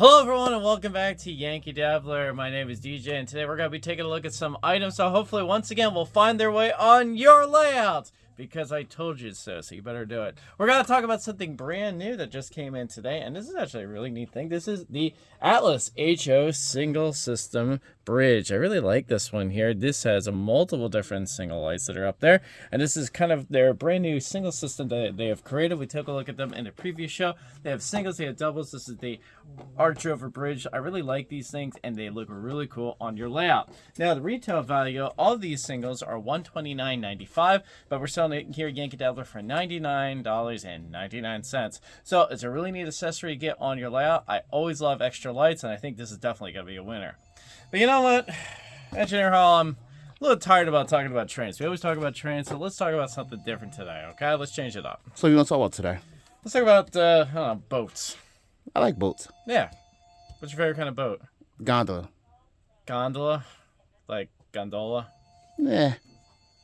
Hello everyone and welcome back to Yankee Dabbler. My name is DJ and today we're going to be taking a look at some items so hopefully once again will find their way on your layout because I told you so, so you better do it. We're going to talk about something brand new that just came in today and this is actually a really neat thing. This is the Atlas HO Signal System bridge. I really like this one here. This has a multiple different signal lights that are up there. And this is kind of their brand new signal system that they have created. We took a look at them in a previous show. They have singles, they have doubles. This is the arch over bridge. I really like these things and they look really cool on your layout. Now the retail value, all of these signals are $129.95, but we're selling it here at Yankee Dabbler for $99.99. So it's a really neat accessory to get on your layout. I always love extra lights and I think this is definitely going to be a winner. But you know what? Engineer Hall, I'm a little tired about talking about trains. We always talk about trains, so let's talk about something different today, okay? Let's change it up. So you want to talk about today? Let's talk about, uh, know, boats. I like boats. Yeah. What's your favorite kind of boat? Gondola. Gondola? Like gondola? Yeah.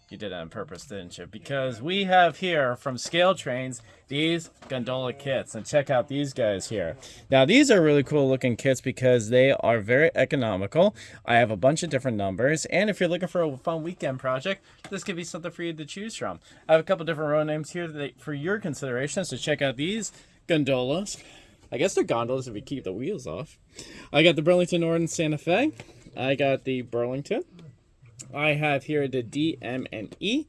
You did it on purpose, didn't you? Because we have here from Scale Trains these gondola kits. And check out these guys here. Now, these are really cool looking kits because they are very economical. I have a bunch of different numbers. And if you're looking for a fun weekend project, this could be something for you to choose from. I have a couple different road names here that, for your consideration. So check out these gondolas. I guess they're gondolas if we keep the wheels off. I got the Burlington Northern Santa Fe. I got the Burlington. I have here the DM&E,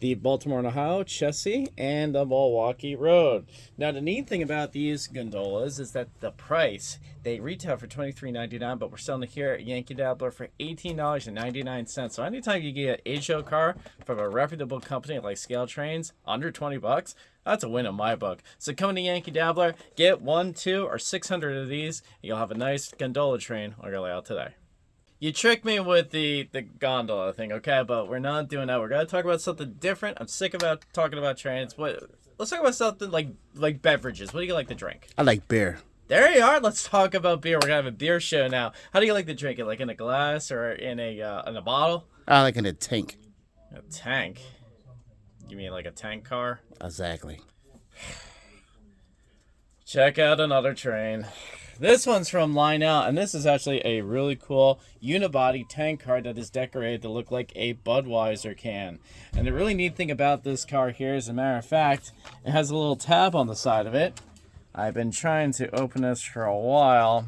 the Baltimore and Ohio, Chessie, and the Milwaukee Road. Now, the neat thing about these gondolas is that the price, they retail for $23.99, but we're selling it here at Yankee Dabbler for $18.99. So anytime you get an HO car from a reputable company like Scale Trains, under 20 bucks, that's a win in my book. So come to Yankee Dabbler, get one, two, or 600 of these, and you'll have a nice gondola train on your layout today. You tricked me with the, the gondola thing, okay? But we're not doing that. We're gonna talk about something different. I'm sick about talking about trains. What? Let's talk about something like like beverages. What do you like to drink? I like beer. There you are. Let's talk about beer. We're gonna have a beer show now. How do you like to drink it? Like in a glass or in a uh, in a bottle? I like in a tank. A tank. You mean like a tank car? Exactly. Check out another train. This one's from Lionel, and this is actually a really cool unibody tank car that is decorated to look like a Budweiser can. And the really neat thing about this car here, as a matter of fact, it has a little tab on the side of it. I've been trying to open this for a while.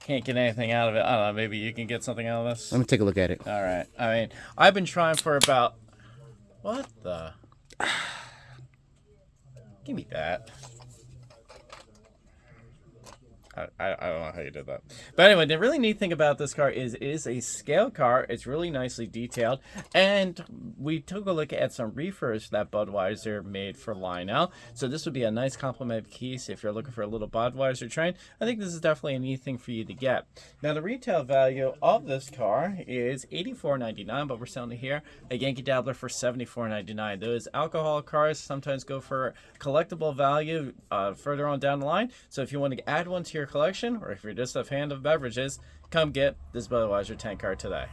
Can't get anything out of it. I don't know, maybe you can get something out of this? Let me take a look at it. All right. I mean, I've been trying for about... What the... Give me that. I, I, don't know how you did that. But anyway, the really neat thing about this car is it is a scale car. It's really nicely detailed. And we took a look at some reefers that Budweiser made for Lionel. So this would be a nice complement piece if you're looking for a little Budweiser train. I think this is definitely a neat thing for you to get. Now, the retail value of this car is $84.99, but we're selling it here at Yankee Dabbler for $74.99. Those alcohol cars sometimes go for collectible value uh, further on down the line. So if you want to add one to your your collection, or if you're just a fan of beverages, come get this Budweiser tank car today.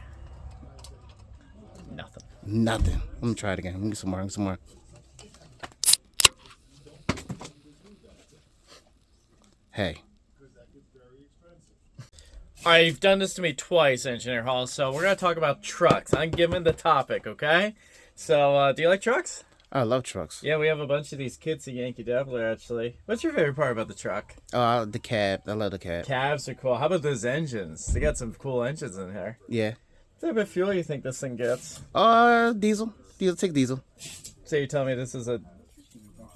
Nothing. Nothing. Let me try it again. Let me get some more. Let me get some more. Hey. All right, you've done this to me twice, Engineer Hall, so we're going to talk about trucks. I'm giving the topic, okay? So, uh, do you like trucks? I love trucks. Yeah, we have a bunch of these kits at Yankee Dabbler, actually. What's your favorite part about the truck? Uh, the cab. I love the cab. Cabs are cool. How about those engines? They got some cool engines in here. Yeah. What type of fuel you think this thing gets? Uh, diesel. Diesel. Take diesel. So you tell me this is a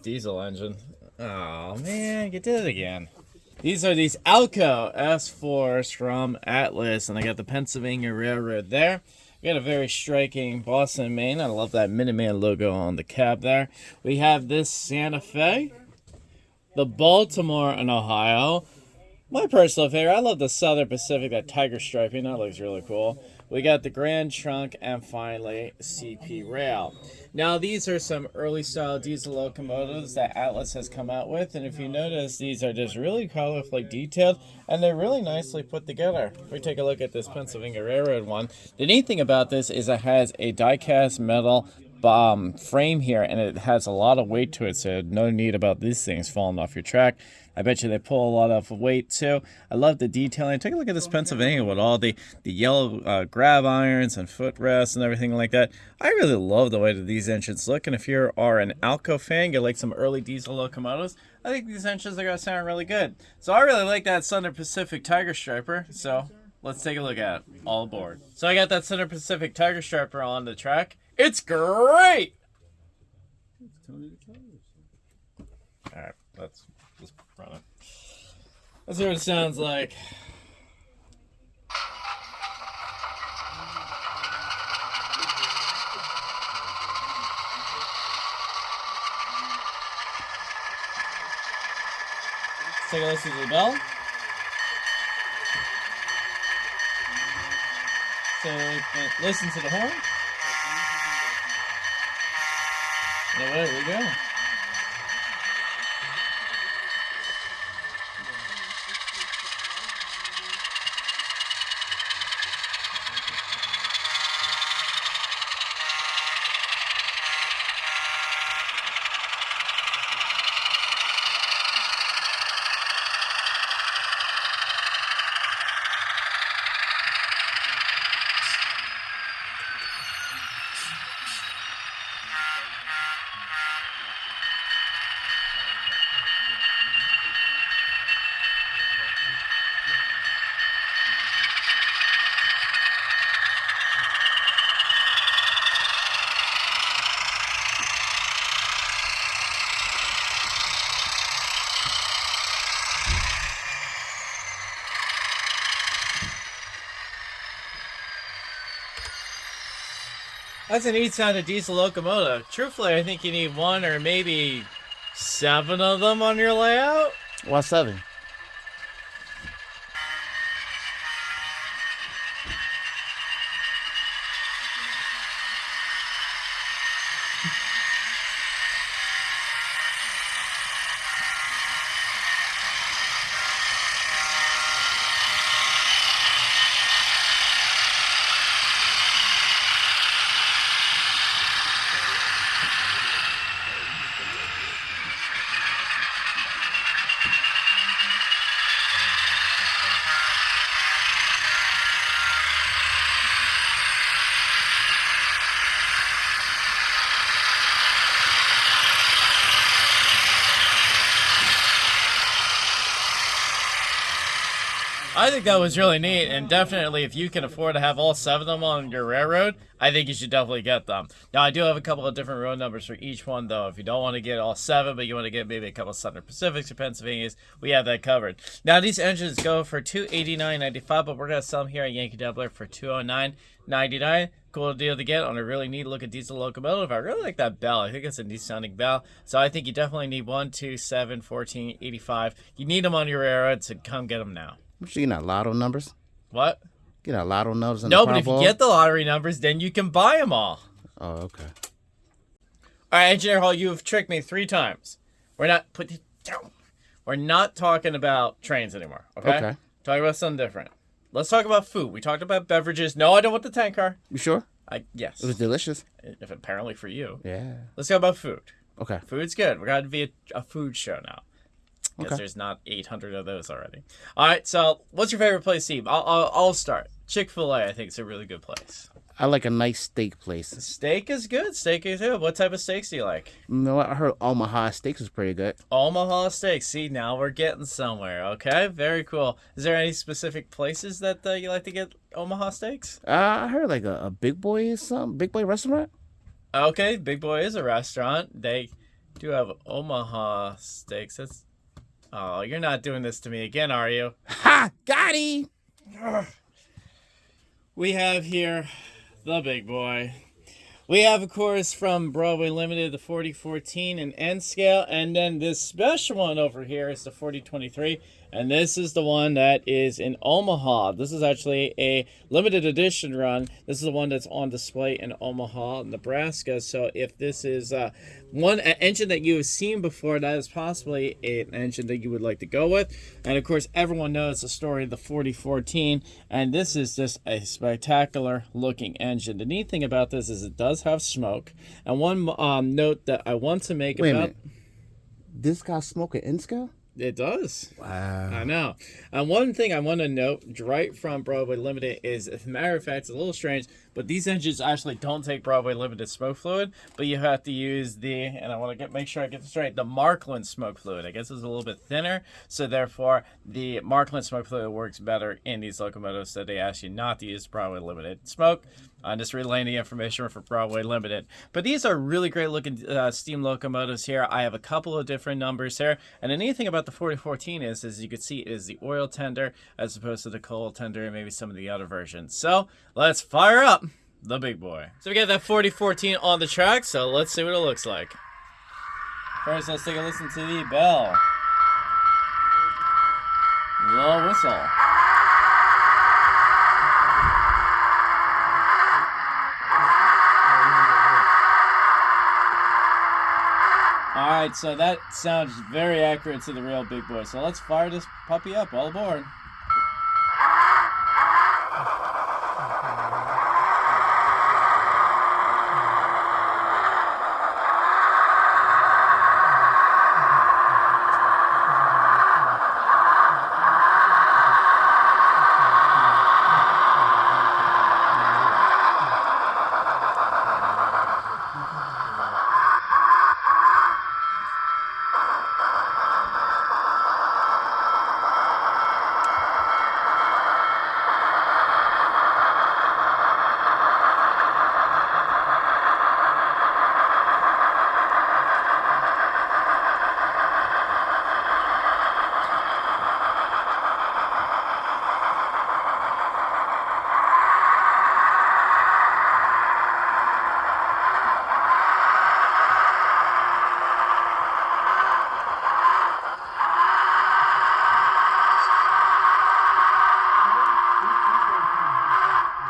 diesel engine. Oh, man, you did it again. These are these Alco S4s from Atlas, and I got the Pennsylvania Railroad there. Got a very striking Boston, Maine. I love that Minuteman logo on the cab there. We have this Santa Fe, the Baltimore and Ohio. My personal favorite, I love the Southern Pacific, that tiger striping. That looks really cool. We got the Grand Trunk and finally CP Rail. Now these are some early style diesel locomotives that Atlas has come out with and if you notice these are just really colorfully detailed and they're really nicely put together. If we take a look at this Pennsylvania Railroad one, the neat thing about this is it has a die-cast metal um, frame here, and it has a lot of weight to it, so no need about these things falling off your track. I bet you they pull a lot of weight too. I love the detailing. Take a look at this Pennsylvania with all the, the yellow uh, grab irons and footrests and everything like that. I really love the way that these engines look, and if you are an Alco fan, you like some early diesel locomotives, I think these engines are going to sound really good. So I really like that Southern Pacific Tiger Striper, so let's take a look at it. All aboard. So I got that Southern Pacific Tiger Striper on the track. It's great! Alright, let's just run it. See what it sounds like. Let's take a listen to the bell. So uh, listen to the horn. Away we go. That's a neat sound of diesel locomotive. Truthfully, I think you need one or maybe seven of them on your layout. Why seven? I think that was really neat, and definitely if you can afford to have all seven of them on your railroad, I think you should definitely get them. Now, I do have a couple of different road numbers for each one, though. If you don't want to get all seven, but you want to get maybe a couple of Southern Pacifics or Pennsylvanias, we have that covered. Now, these engines go for two eighty nine ninety five, but we're going to sell them here at Yankee Dabbler for two hundred nine ninety nine. Cool deal to get on a really neat looking diesel locomotive. I really like that bell. I think it's a neat sounding bell. So I think you definitely need 1, 2, 7, 14, 85. You need them on your railroad, so come get them now. I'm sure you not lotto numbers. What? You know, lotto numbers. In No, but if you get the lottery numbers, then you can buy them all. Oh, okay. All right, Engineer Hall, you have tricked me three times. We're not put down. We're not talking about trains anymore. Okay. Okay. Talking about something different. Let's talk about food. We talked about beverages. No, I don't want the tank car. You sure? I yes. It was delicious. If apparently for you. Yeah. Let's talk about food. Okay. Food's good. We're gonna be a, a food show now. Because Okay. there's not 800 of those already. All right. So, what's your favorite place to eat? I'll, I'll, I'll start. Chick Fil A. I think is a really good place. I like a nice steak place. Steak is good. Steak is good. What type of steaks do you like? You know? I heard Omaha Steaks is pretty good. Omaha steaks. See, now we're getting somewhere. Okay, very cool. Is there any specific places that uh, you like to get Omaha steaks? Uh, I heard like a, a Big Boy is some Big Boy restaurant. Okay, Big Boy is a restaurant. They do have Omaha steaks. That's. Oh, you're not doing this to me again, are you? Ha! Got! We have here the Big Boy. We have, of course, from Broadway Limited, the 4014 and N scale, and then this special one over here is the 4023. And this is the one that is in Omaha. This is actually a limited edition run. This is the one that's on display in Omaha, Nebraska. So if this is uh, one engine that you have seen before, that is possibly an engine that you would like to go with. And of course, everyone knows the story of the 4014. And this is just a spectacular looking engine. The neat thing about this is it does have smoke. And one um, note that I want to make Wait about. This got smoke at scale? It does. Wow. I know. And one thing I want to note right from Broadway Limited is, as a matter of fact, it's a little strange, but these engines actually don't take Broadway Limited smoke fluid, but you have to use the, and I want to get make sure I get this right, the Markland smoke fluid. I guess it's a little bit thinner, so therefore the Markland smoke fluid works better in these locomotives, so they ask you not to use Broadway Limited smoke. I'm just relaying the information for Broadway Limited. But these are really great looking uh, steam locomotives here. I have a couple of different numbers here. And the neat thing about the 4014 is, as you can see, is the oil tender as opposed to the coal tender and maybe some of the other versions. So let's fire up the big boy. So we got that 4014 on the track. So let's see what it looks like. First, let's take a listen to the bell. Little whistle. All right, so that sounds very accurate to the real big boy. So let's fire this puppy up. All aboard.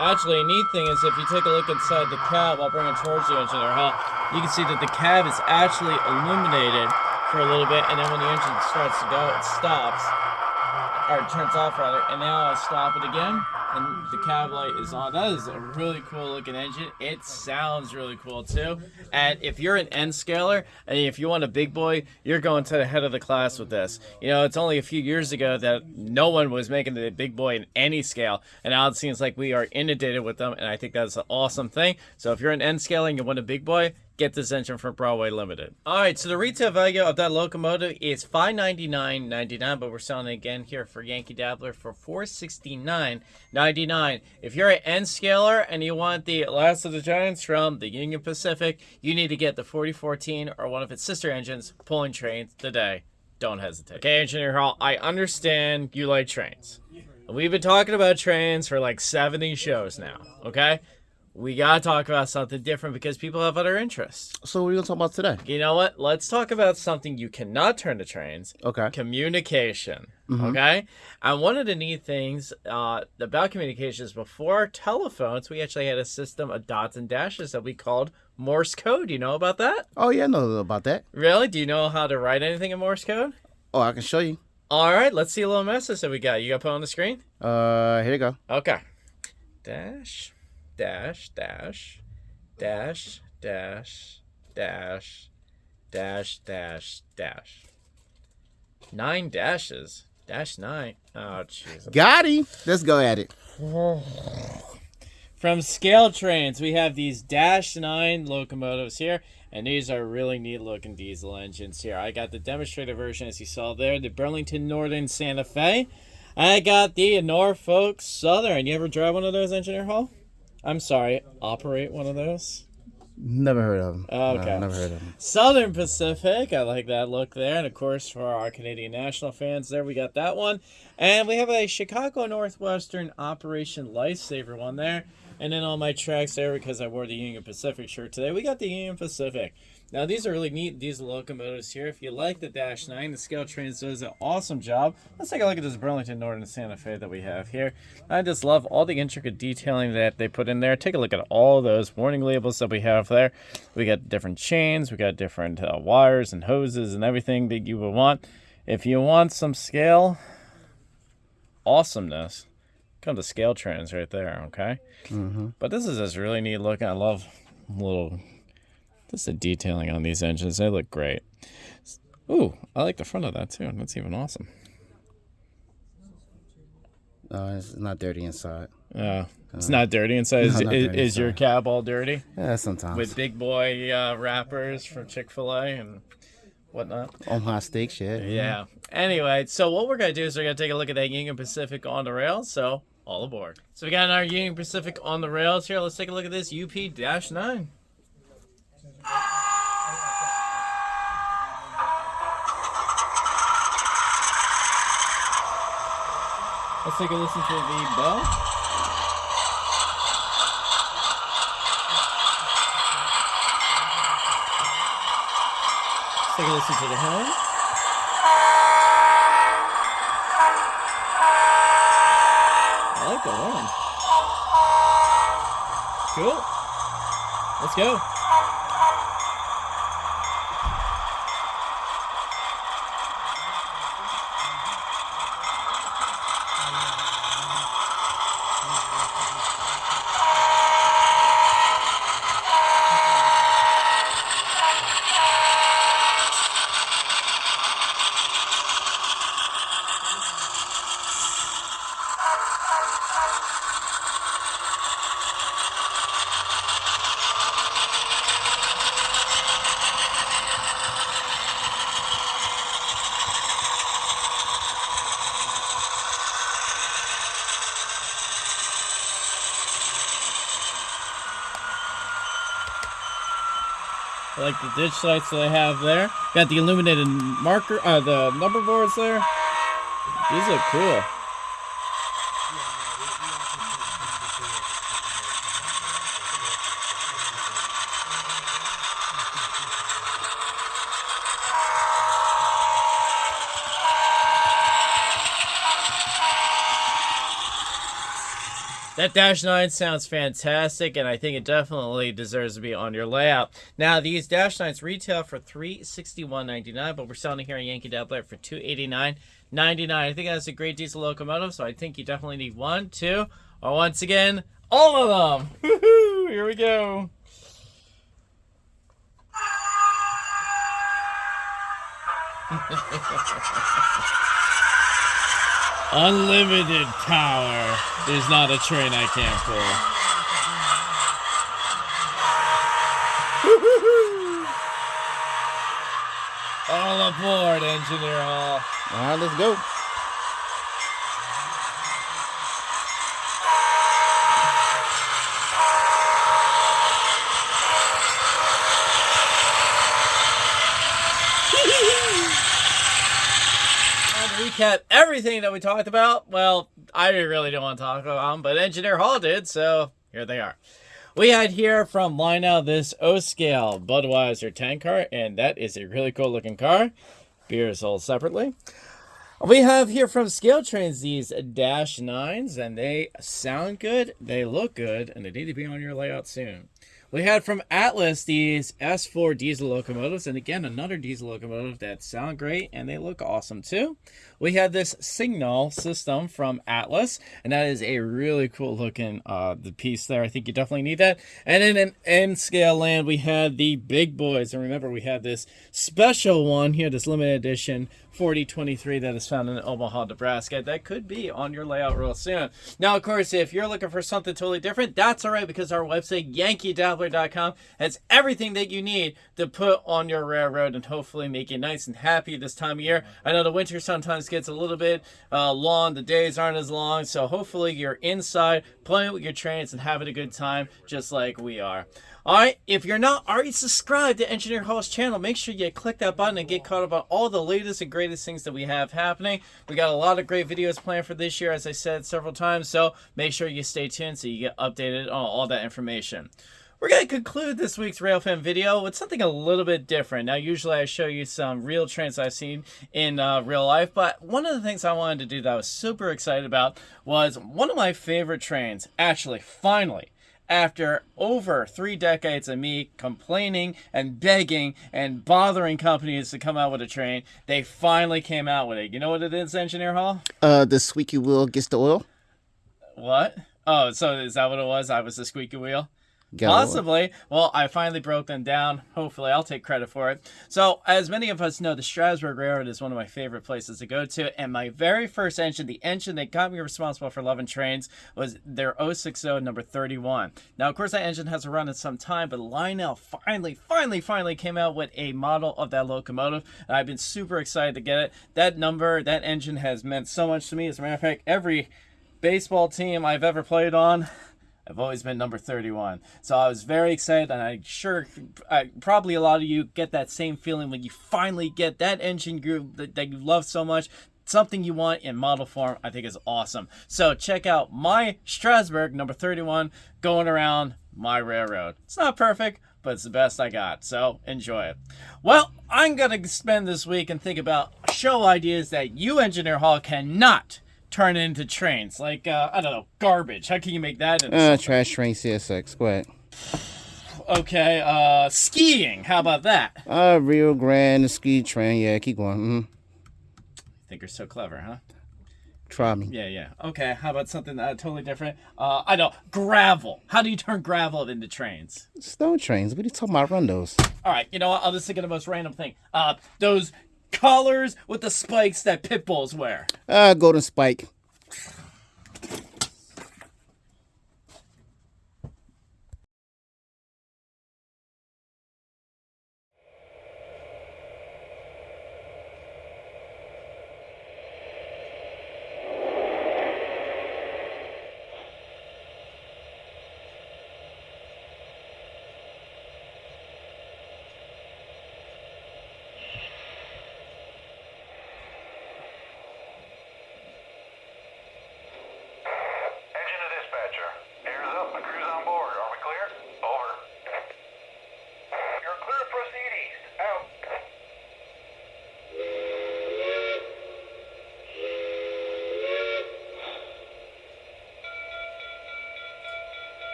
Actually, a neat thing is if you take a look inside the cab, I'll bring it towards you, engineer Hall. You can see that the cab is actually illuminated for a little bit, and then when the engine starts to go, it stops, or it turns off rather, and now I stop it again, and the cab light is on. That is a really cool looking engine. It sounds really cool too. And if you're an N scaler and if you want a big boy, you're going to the head of the class with this. You know, it's only a few years ago that no one was making the big boy in any scale, and now it seems like we are inundated with them, and I think that's an awesome thing. So if you're an N scaler and you want a big boy, get this engine from Broadway Limited. All right, so the retail value of that locomotive is $599.99, but we're selling it again here for Yankee Dabbler for $469.99. If you're an N scaler and you want the last of the giants from the Union Pacific, you need to get the 4014 or one of its sister engines pulling trains today. Don't hesitate. Okay, Engineer Hall, I understand you like trains. We've been talking about trains for like 70 shows now, okay? We gotta talk about something different because people have other interests. So what are you gonna talk about today? You know what? Let's talk about something you cannot turn to trains. Okay. Communication. Okay? And one of the neat things uh, about communications before telephones, we actually had a system of dots and dashes that we called Morse code. You know about that? Oh yeah, I know about that. Really? Do you know how to write anything in Morse code? Oh, I can show you. All right, let's see a little message that we got. You got to put on the screen? Uh, here you go. Okay. Dash, dash, dash, dash, dash, dash, dash, dash, dash. Nine dashes. Dash nine. Oh, jeez. Got him. Let's go at it. From scale trains, we have these Dash 9 locomotives here, and these are really neat looking diesel engines here. I got the demonstrator version, as you saw there, the Burlington Northern Santa Fe. I got the Norfolk Southern. You ever drive one of those, Engineer Hall? I'm sorry, operate one of those? Never heard of them. Oh, okay. never heard of him. Southern Pacific. I like that look there. And of course, for our Canadian National fans, there we got that one. And we have a Chicago Northwestern Operation Lifesaver one there. And then on my tracks there, because I wore the Union Pacific shirt today, we got the Union Pacific. Now these are really neat diesel locomotives here. If you like the Dash 9, the Scale Trains does an awesome job. Let's take a look at this Burlington Northern Santa Fe that we have here. I just love all the intricate detailing that they put in there. Take a look at all those warning labels that we have there. We got different chains, we got different uh, wires and hoses and everything that you would want. If you want some scale awesomeness, come to Scale Trains right there, okay? Mm-hmm. But this is just really neat looking. I love little just the detailing on these engines. They look great. Ooh, I like the front of that too. That's even awesome. It's not dirty inside. Yeah, it's not dirty inside. Is, Uh, is, dirty is your cab all dirty Yeah, sometimes. with big boy uh, wrappers from Chick Fil A and whatnot? Omaha steak shit. Yeah. Anyway, so what we're gonna do is we're gonna take a look at that Union Pacific on the rails. So all aboard. So we got our Union Pacific on the rails here. Let's take a look at this UP nine. Let's take a listen to the bell. Let's take a listen to the horn. I like the horn. Cool. Let's go. Like the ditch lights that they have there. Got the illuminated marker, uh, the number boards there. These look cool. Dash 9 sounds fantastic, and I think it definitely deserves to be on your layout. Now, these Dash 9s retail for $361.99, but we're selling here at Yankee Outlet for $289.99. I think that's a great diesel locomotive, so I think you definitely need one, two, or once again, all of them. Here we go. Unlimited power. There's not a train I can't pull. All aboard, Engineer Hall. All right, let's go. Recap everything that we talked about, well, I really don't want to talk about them, but Engineer Hall did, so here they are. We had here from Lionel this O scale Budweiser tank car, and that is a really cool looking car. Beer is sold separately. We have here from Scale Trains these Dash 9s, and they sound good, they look good, and they need to be on your layout soon. We had from Atlas these S4 diesel locomotives, and again, another diesel locomotive that sound great and they look awesome too. We had this Signal system from Atlas, and that is a really cool looking uh, the piece there. I think you definitely need that. And then in N scale land, we had the big boys, and remember we had this special one here, this limited edition 4023 that is found in Omaha, Nebraska. That could be on your layout real soon. Now, of course, if you're looking for something totally different, that's all right because our website, yankeedabbler.com, has everything that you need to put on your railroad and hopefully make you nice and happy this time of year. I know the winter sometimes gets a little bit uh, long, the days aren't as long, so hopefully you're inside playing with your trains and having a good time just like we are. All right, if you're not already subscribed to Engineer Hall's channel, make sure you click that button and get caught up on all the latest and greatest things that we have happening. We got a lot of great videos planned for this year, as I said several times, so make sure you stay tuned so you get updated on all that information. We're going to conclude this week's Railfan video with something a little bit different. Now, usually I show you some real trains I've seen in uh, real life, but one of the things I wanted to do that I was super excited about was one of my favorite trains, actually, finally, after over three decades of me complaining and begging and bothering companies to come out with a train, they finally came out with it. You know what it is, Engineer Hall? Uh, the squeaky wheel gets the oil. What? Oh, so is that what it was? I was the squeaky wheel? Oil. Possibly. Well, I finally broke them down. Hopefully, I'll take credit for it. So, as many of us know, the Strasburg Railroad is one of my favorite places to go to. And my very first engine, the engine that got me responsible for loving trains, was their 060 number 31. Now, of course, that engine hasn't run in some time, but Lionel finally, finally, finally came out with a model of that locomotive. And I've been super excited to get it. That number, that engine has meant so much to me. As a matter of fact, every baseball team I've ever played on, I've always been number 31. So I was very excited, and I'm sure I, probably a lot of you get that same feeling when you finally get that engine group that, that you love so much. Something you want in model form, I think is awesome. So check out my Strasburg number 31 going around my railroad. It's not perfect, but it's the best I got. So enjoy it. Well, I'm going to spend this week and think about show ideas that you, Engineer Hall, cannot turn into trains. Like, uh, I don't know, garbage. How can you make that into Uh, trash train CSX. Go ahead. Okay, uh, skiing. How about that? Uh, Rio Grande ski train. Yeah, keep going. Mm. I think you're so clever, huh? Try me. Yeah, yeah. Okay, how about something uh, totally different? Uh, I know, gravel. How do you turn gravel into trains? Stone trains. What are you talking about? Run those. All right, you know what? I'll just think of the most random thing. Uh, those collars with the spikes that pit bulls wear. Uh, Golden Spike.